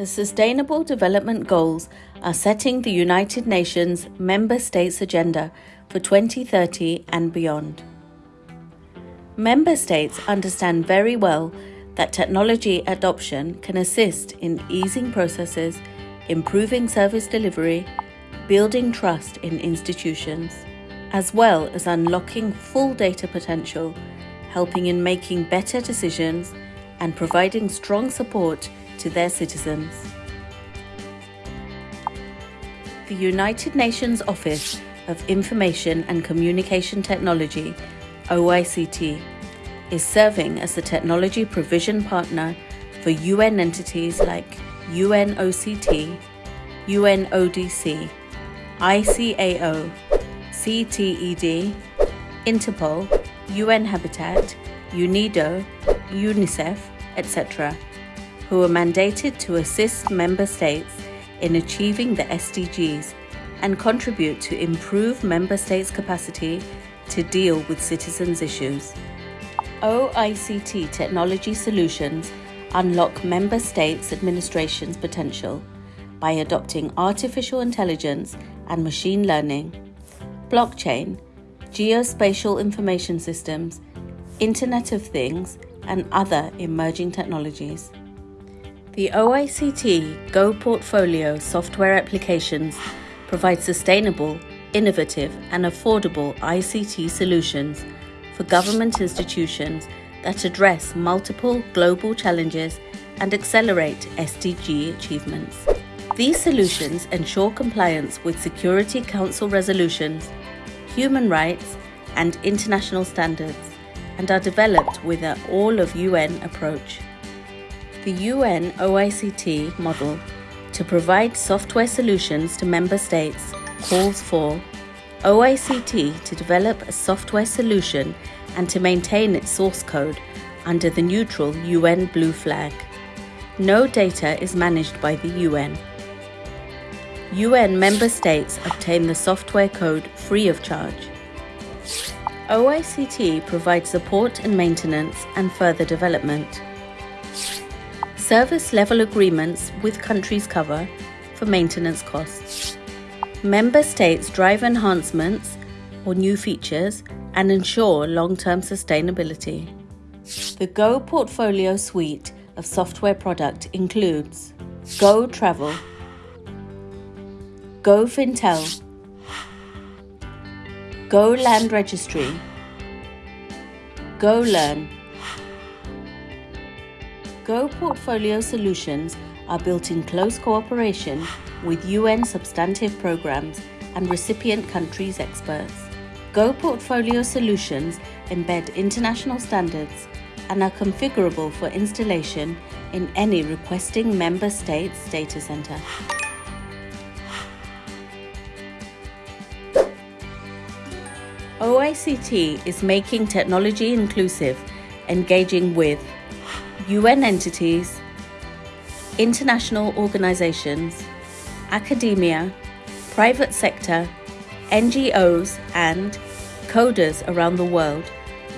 The Sustainable Development Goals are setting the United Nations member states' agenda for 2030 and beyond. Member states understand very well that technology adoption can assist in easing processes, improving service delivery, building trust in institutions, as well as unlocking full data potential, helping in making better decisions, and providing strong support to their citizens. The United Nations Office of Information and Communication Technology, OICT, is serving as the technology provision partner for UN entities like UNOCT, UNODC, ICAO, CTED, Interpol, UN Habitat, UNIDO, UNICEF, etc., who are mandated to assist member states in achieving the SDGs and contribute to improve member states' capacity to deal with citizens' issues. OICT technology solutions unlock member states' administration's potential by adopting artificial intelligence and machine learning, blockchain, geospatial information systems, Internet of Things, and other emerging technologies. The OICT Go portfolio software applications provide sustainable, innovative, and affordable ICT solutions for government institutions that address multiple global challenges and accelerate SDG achievements. These solutions ensure compliance with Security Council resolutions, human rights, and international standards, and are developed with an all of UN approach. The UN OICT model to provide software solutions to member states calls for OICT to develop a software solution and to maintain its source code under the neutral UN blue flag. No data is managed by the UN. UN member states obtain the software code free of charge. OICT provides support and maintenance and further development service level agreements with countries cover for maintenance costs. Member states drive enhancements or new features and ensure long term sustainability. The Go portfolio suite of software product includes Go Travel, Go Fintel, Go Land Registry, Go Learn, Go Portfolio solutions are built in close cooperation with UN substantive programs and recipient countries' experts. Go Portfolio solutions embed international standards and are configurable for installation in any requesting member state's data center. OICT is making technology inclusive, engaging with UN entities, international organizations, academia, private sector, NGOs, and coders around the world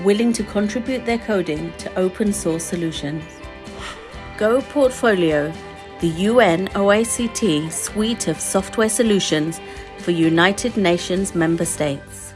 willing to contribute their coding to open source solutions. Go Portfolio, the UN OICT suite of software solutions for United Nations member states.